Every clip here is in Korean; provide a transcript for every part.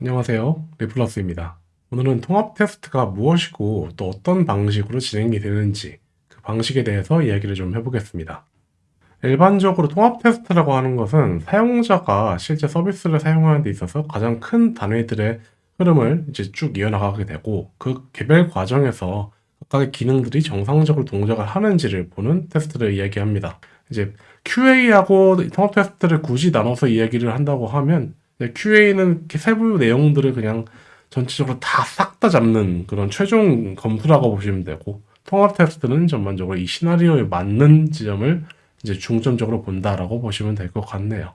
안녕하세요. 리플러스입니다. 오늘은 통합 테스트가 무엇이고 또 어떤 방식으로 진행이 되는지 그 방식에 대해서 이야기를 좀 해보겠습니다. 일반적으로 통합 테스트라고 하는 것은 사용자가 실제 서비스를 사용하는 데 있어서 가장 큰 단위들의 흐름을 이제 쭉 이어나가게 되고 그 개별 과정에서 각각의 기능들이 정상적으로 동작을 하는지를 보는 테스트를 이야기합니다. 이제 QA하고 통합 테스트를 굳이 나눠서 이야기를 한다고 하면 QA는 세부 내용들을 그냥 전체적으로 다 싹 다 잡는 그런 최종 검수라고 보시면 되고 통합 테스트는 전반적으로 이 시나리오에 맞는 지점을 이제 중점적으로 본다라고 보시면 될 것 같네요.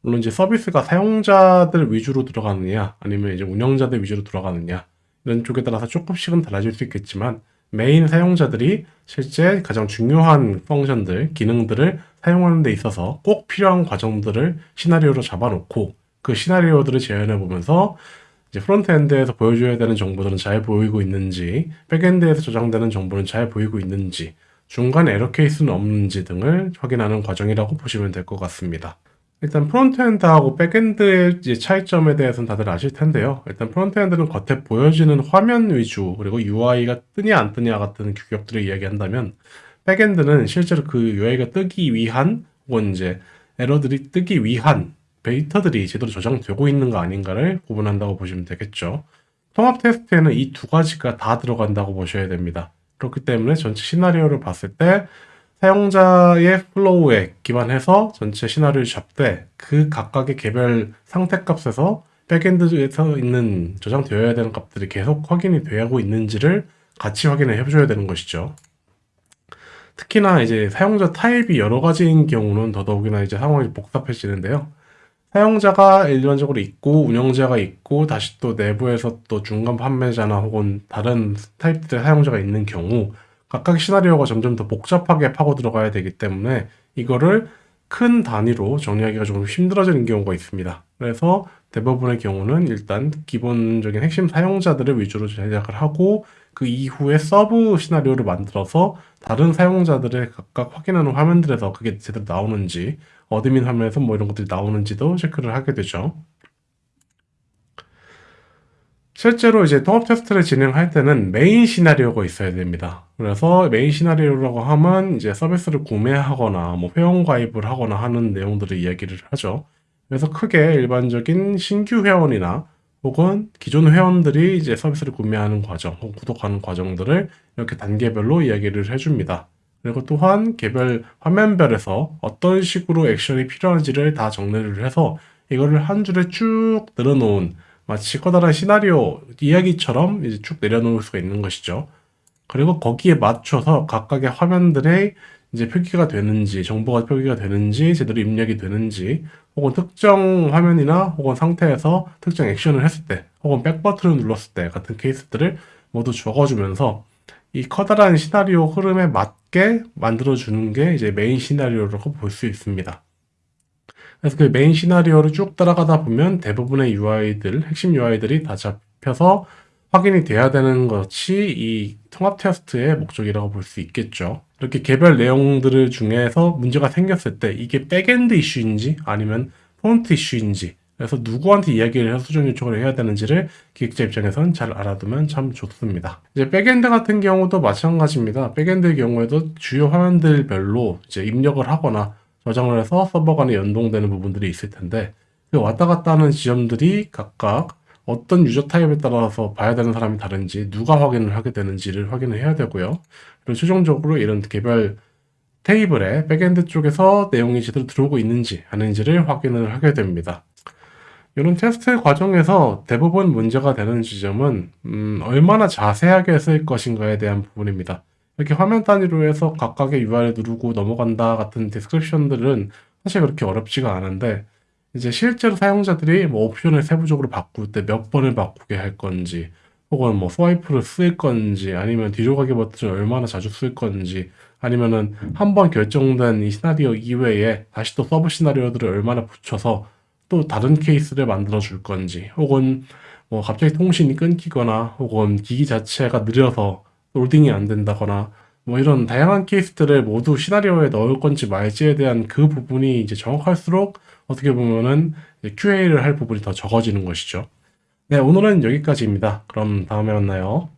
물론 이제 서비스가 사용자들 위주로 들어가느냐 아니면 이제 운영자들 위주로 들어가느냐 이런 쪽에 따라서 조금씩은 달라질 수 있겠지만 메인 사용자들이 실제 가장 중요한 펑션들, 기능들을 사용하는 데 있어서 꼭 필요한 과정들을 시나리오로 잡아놓고 그 시나리오들을 재현해 보면서 이제 frontend에서 보여줘야 되는 정보들은 잘 보이고 있는지, backend에서 저장되는 정보는 잘 보이고 있는지, 중간 에러 케이스는 없는지 등을 확인하는 과정이라고 보시면 될 것 같습니다. 일단 frontend하고 backend의 차이점에 대해서는 다들 아실 텐데요. 일단 frontend는 겉에 보여지는 화면 위주 그리고 UI가 뜨냐 안 뜨냐 같은 규격들을 이야기한다면 backend는 실제로 그 UI가 뜨기 위한 혹은 이제 에러들이 뜨기 위한 데이터들이 제대로 저장되고 있는가 아닌가를 구분한다고 보시면 되겠죠. 통합 테스트에는 이 두 가지가 다 들어간다고 보셔야 됩니다. 그렇기 때문에 전체 시나리오를 봤을 때 사용자의 flow에 기반해서 전체 시나리오를 잡되 그 각각의 개별 상태 값에서 backend에서 있는 저장되어야 되는 값들이 계속 확인이 되고 있는지를 같이 확인을 해줘야 되는 것이죠. 특히나 이제 사용자 타입이 여러 가지인 경우는 더더욱이나 이제 상황이 복잡해지는데요. 사용자가 일반적으로 있고 운영자가 있고 다시 또 내부에서 또 중간 판매자나 혹은 다른 타입들의 사용자가 있는 경우 각각 시나리오가 점점 더 복잡하게 파고 들어가야 되기 때문에 이거를 큰 단위로 정리하기가 조금 힘들어지는 경우가 있습니다. 그래서 대부분의 경우는 일단 기본적인 핵심 사용자들을 위주로 제작을 하고 그 이후에 서브 시나리오를 만들어서 다른 사용자들의 각각 확인하는 화면들에서 그게 제대로 나오는지 admin 화면에서 뭐 이런 것들이 나오는지도 체크를 하게 되죠. 실제로 이제 통합 테스트를 진행할 때는 메인 시나리오가 있어야 됩니다. 그래서 메인 시나리오라고 하면 이제 서비스를 구매하거나 뭐 회원 가입을 하거나 하는 내용들을 이야기를 하죠. 그래서 크게 일반적인 신규 회원이나 혹은 기존 회원들이 이제 서비스를 구매하는 과정 혹은 구독하는 과정들을 이렇게 단계별로 이야기를 해줍니다. 그리고 또한 개별 화면별에서 어떤 식으로 액션이 필요한지를 다 정리를 해서 이거를 한 줄에 쭉 늘어놓은 마치 커다란 시나리오 이야기처럼 이제 쭉 내려놓을 수가 있는 것이죠. 그리고 거기에 맞춰서 각각의 화면들의 이제 표기가 되는지, 정보가 표기가 되는지, 제대로 입력이 되는지, 혹은 특정 화면이나 혹은 상태에서 특정 액션을 했을 때, 혹은 back 버튼을 눌렀을 때 같은 케이스들을 모두 적어주면서 이 커다란 시나리오 흐름에 맞게 만들어주는 게 이제 메인 시나리오라고 볼 수 있습니다. 그래서 그 메인 시나리오를 쭉 따라가다 보면 대부분의 UI들, 핵심 UI들이 다 잡혀서 확인이 돼야 되는 것이 이 통합 테스트의 목적이라고 볼 수 있겠죠. 이렇게 개별 내용들 중에서 문제가 생겼을 때 이게 backend 이슈인지 아니면 폰트 이슈인지 그래서 누구한테 이야기를 해서 수정 요청을 해야 되는지를 기획자 입장에선 잘 알아두면 참 좋습니다. 이제 backend 같은 경우도 마찬가지입니다. backend의 경우에도 주요 화면들별로 이제 입력을 하거나 저장을 해서 서버 간에 연동되는 부분들이 있을 텐데 그 왔다 갔다 하는 지점들이 각각 어떤 유저 타입에 따라서 봐야 되는 사람이 다른지 누가 확인을 하게 되는지를 확인을 해야 되고요. 그리고 최종적으로 이런 개별 테이블에 backend 쪽에서 내용이 제대로 들어오고 있는지 아닌지를 확인을 하게 됩니다. 이런 테스트 과정에서 대부분 문제가 되는 지점은 음, 얼마나 자세하게 쓸 것인가에 대한 부분입니다. 이렇게 화면 단위로 해서 각각의 UI를 누르고 넘어간다 같은 description들은 사실 그렇게 어렵지가 않은데 이제 실제로 사용자들이 뭐 옵션을 세부적으로 바꿀 때 몇 번을 바꾸게 할 건지 혹은 뭐 swipe를 쓸 건지 아니면 뒤로 가기 버튼을 얼마나 자주 쓸 건지 아니면은 한 번 결정된 이 시나리오 이외에 다시 또 서브 시나리오들을 얼마나 붙여서 또 다른 케이스를 만들어 줄 건지 혹은 뭐 갑자기 통신이 끊기거나 혹은 기기 자체가 느려서 로딩이 안 된다거나 뭐 이런 다양한 케이스들을 모두 시나리오에 넣을 건지 말지에 대한 그 부분이 이제 정확할수록 어떻게 보면은 QA를 할 부분이 더 적어지는 것이죠. 네, 오늘은 여기까지입니다. 그럼 다음에 만나요.